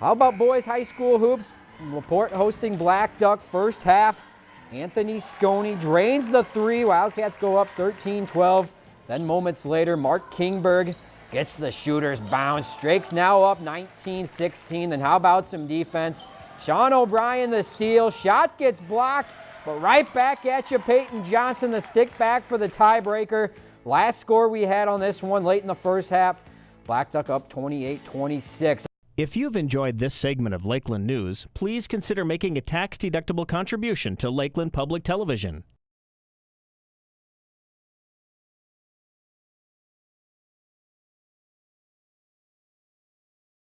How about boys high school hoops? Laporte hosting Blackduck first half. Anthony Sconey drains the three. Wildcats go up 13-12. Then moments later, Mark Kingberg gets the shooter's bounce. Drake's now up 19-16. Then how about some defense? Sean O'Brien the steal. Shot gets blocked, but right back at you, Peyton Johnson, the stick back for the tiebreaker. Last score we had on this one late in the first half. Blackduck up 28-26. If you've enjoyed this segment of Lakeland News, please consider making a tax-deductible contribution to Lakeland Public Television.